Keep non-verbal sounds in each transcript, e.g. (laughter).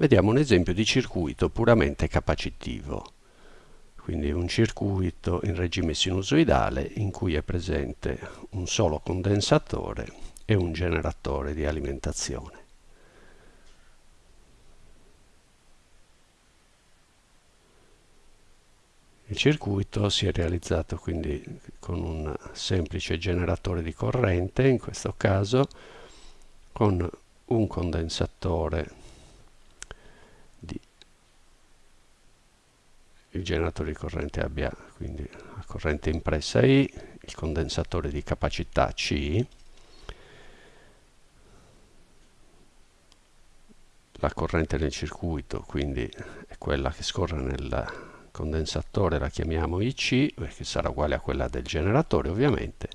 vediamo un esempio di circuito puramente capacitivo quindi un circuito in regime sinusoidale in cui è presente un solo condensatore e un generatore di alimentazione. Il circuito si è realizzato quindi con un semplice generatore di corrente, in questo caso con un condensatore il generatore di corrente abbia quindi la corrente impressa I, il condensatore di capacità C, la corrente nel circuito quindi è quella che scorre nel condensatore la chiamiamo IC che sarà uguale a quella del generatore ovviamente.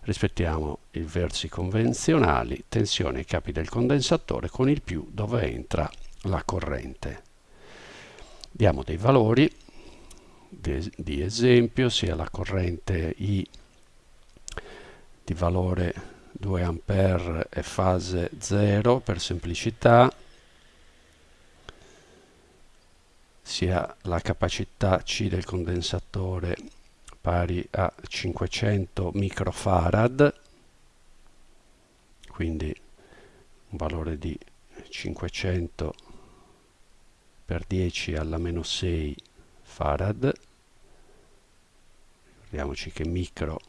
Rispettiamo i versi convenzionali tensione ai capi del condensatore con il più dove entra la corrente. Diamo dei valori di, esempio sia la corrente I di valore 2 A e fase 0 per semplicità sia la capacità C del condensatore pari a 500 microfarad quindi un valore di 500 per 10 alla meno 6 farad. Ricordiamoci che micro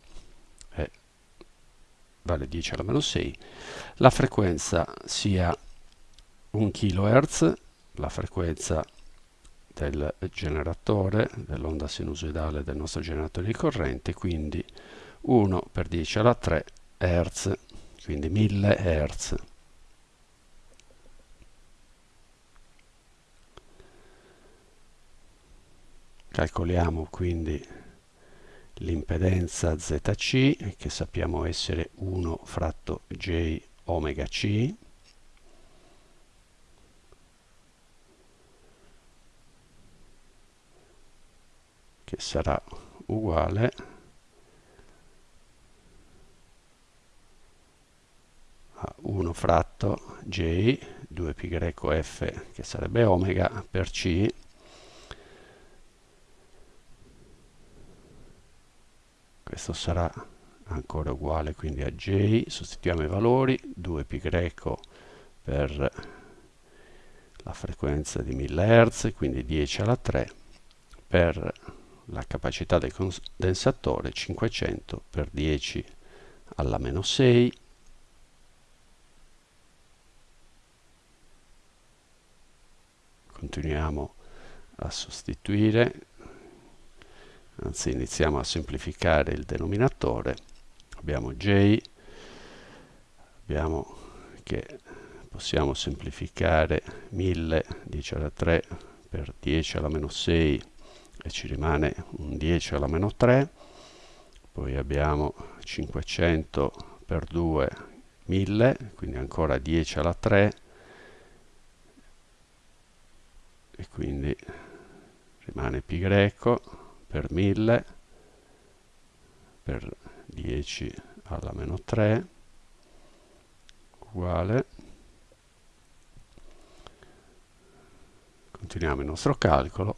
è, vale 10 alla meno 6 la frequenza sia 1 kHz la frequenza del generatore dell'onda sinusoidale del nostro generatore di corrente quindi 1 per 10 alla 3 Hz quindi 1000 Hz calcoliamo quindi l'impedenza ZC che sappiamo essere 1 fratto J omega C. Che sarà uguale a 1 fratto J 2πf che sarebbe omega per C questo sarà ancora uguale quindi a j sostituiamo i valori 2π per la frequenza di 1000 Hz quindi 10 alla 3 per la capacità del condensatore 500 per 10 alla meno 6 continuiamo a sostituire anzi iniziamo a semplificare il denominatore. Abbiamo j abbiamo che possiamo semplificare 1000 10 alla 3 per 10 alla meno 6 e ci rimane un 10 alla meno 3 poi abbiamo 500 per 2 1000 quindi ancora 10 alla 3 e quindi rimane pi greco per 1000 per 10 alla meno 3 uguale. Continuiamo il nostro calcolo.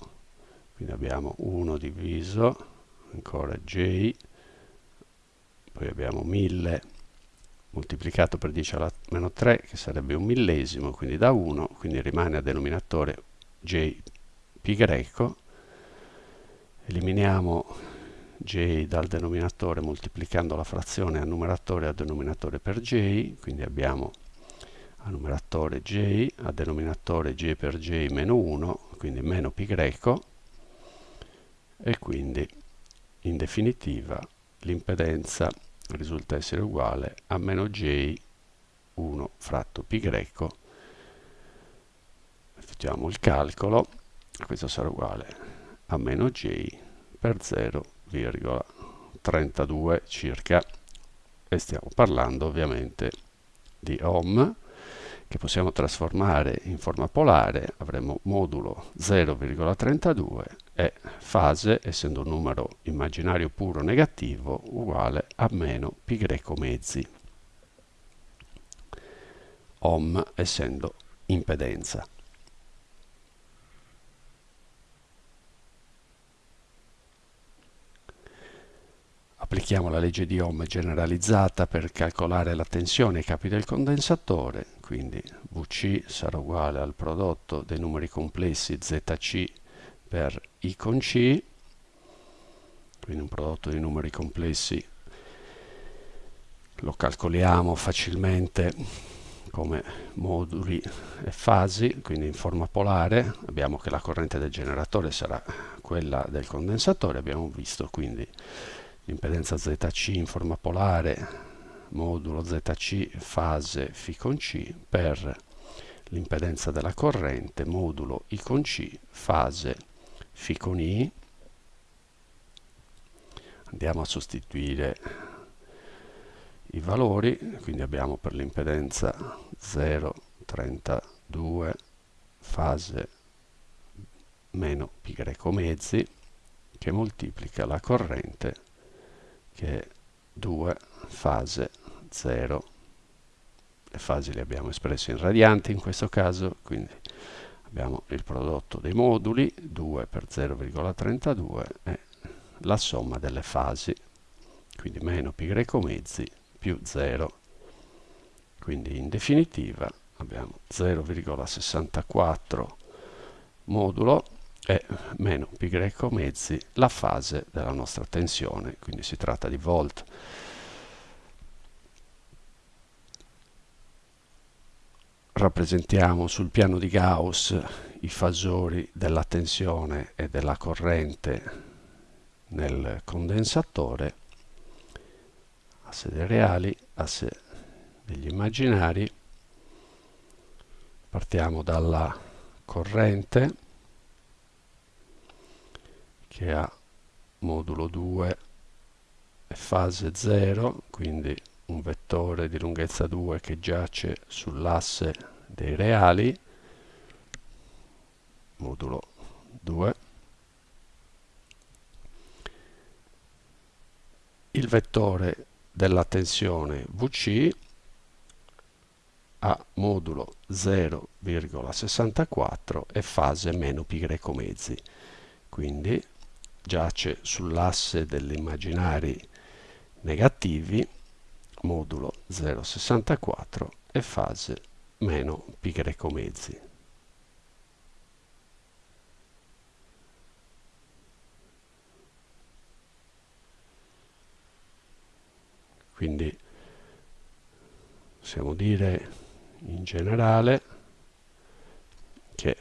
Quindi abbiamo 1 diviso ancora j poi abbiamo 1000 moltiplicato per 10 alla meno 3 che sarebbe un millesimo quindi da 1 quindi rimane a denominatore j pi greco eliminiamo j dal denominatore moltiplicando la frazione a numeratore e a denominatore per j, quindi abbiamo a numeratore j, a denominatore j per j meno 1, quindi meno pi greco, e quindi in definitiva l'impedenza risulta essere uguale a meno j 1 fratto pi greco. Effettuiamo il calcolo, questo sarà uguale a meno j per 0,32 circa. E stiamo parlando ovviamente di ohm che possiamo trasformare in forma polare. Avremo modulo 0,32 e fase essendo un numero immaginario puro negativo uguale a meno greco mezzi. Ohm essendo impedenza applichiamo la legge di Ohm generalizzata per calcolare la tensione ai capi del condensatore, quindi VC sarà uguale al prodotto dei numeri complessi ZC per I con C, quindi un prodotto di numeri complessi lo calcoliamo facilmente come moduli e fasi, quindi in forma polare, abbiamo che la corrente del generatore sarà quella del condensatore, abbiamo visto quindi l'impedenza ZC in forma polare, modulo ZC fase φ con C per l'impedenza della corrente, modulo I con C, fase φ con I. Andiamo a sostituire i valori, quindi abbiamo per l'impedenza 0,32 fase meno pi greco mezzi che moltiplica la corrente che è 2 fase 0 le fasi le abbiamo espresse in radianti in questo caso quindi abbiamo il prodotto dei moduli 2 per 0,32 e la somma delle fasi quindi meno pi greco mezzi più 0 quindi in definitiva abbiamo 0,64 modulo e meno greco mezzi la fase della nostra tensione, quindi si tratta di volt. Rappresentiamo sul piano di Gauss i fasori della tensione e della corrente nel condensatore, asse dei reali, asse degli immaginari. Partiamo dalla corrente che ha modulo 2 e fase 0, quindi un vettore di lunghezza 2 che giace sull'asse dei reali, modulo 2. Il vettore della tensione VC ha modulo 0,64 e fase meno pi greco mezzi. Quindi giace sull'asse degli immaginari negativi, modulo 0,64 e fase meno pi greco mezzi. Quindi possiamo dire in generale che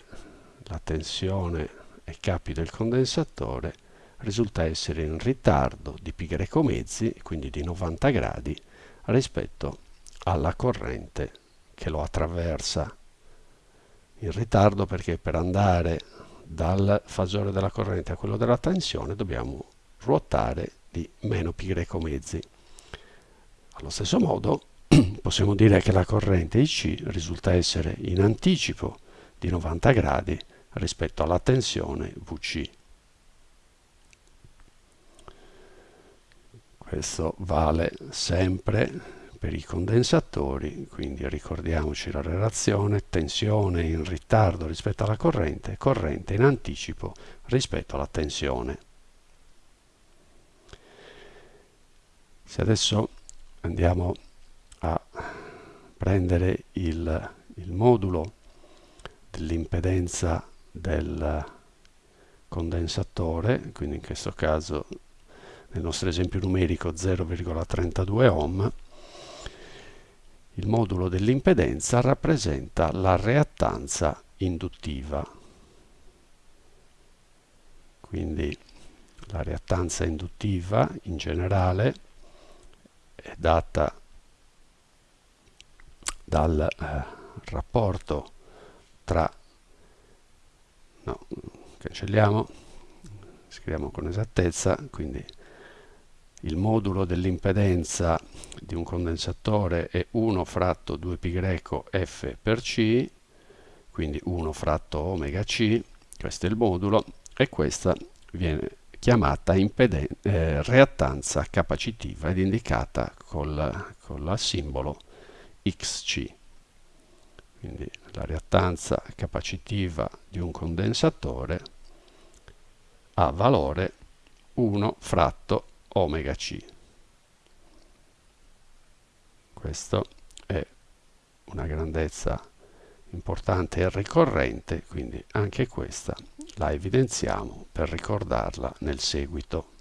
la tensione ai capi del condensatore risulta essere in ritardo di greco mezzi, quindi di 90 gradi, rispetto alla corrente che lo attraversa. In ritardo perché per andare dal fasore della corrente a quello della tensione dobbiamo ruotare di meno greco mezzi. Allo stesso modo (clears throat) possiamo dire che la corrente IC risulta essere in anticipo di 90 gradi rispetto alla tensione VC. Questo vale sempre per i condensatori, quindi ricordiamoci la relazione tensione in ritardo rispetto alla corrente, corrente in anticipo rispetto alla tensione. Se adesso andiamo a prendere il, il modulo dell'impedenza del condensatore, quindi in questo caso nel nostro esempio numerico 0,32 ohm, il modulo dell'impedenza rappresenta la reattanza induttiva. Quindi la reattanza induttiva in generale è data dal eh, rapporto tra no, cancelliamo scriviamo con esattezza quindi il modulo dell'impedenza di un condensatore è 1 fratto 2π greco f per c, quindi 1 fratto omega c, questo è il modulo, e questa viene chiamata eh, reattanza capacitiva ed indicata col, con il simbolo xc. Quindi la reattanza capacitiva di un condensatore ha valore 1 fratto omega c. Questo è una grandezza importante e ricorrente quindi anche questa la evidenziamo per ricordarla nel seguito.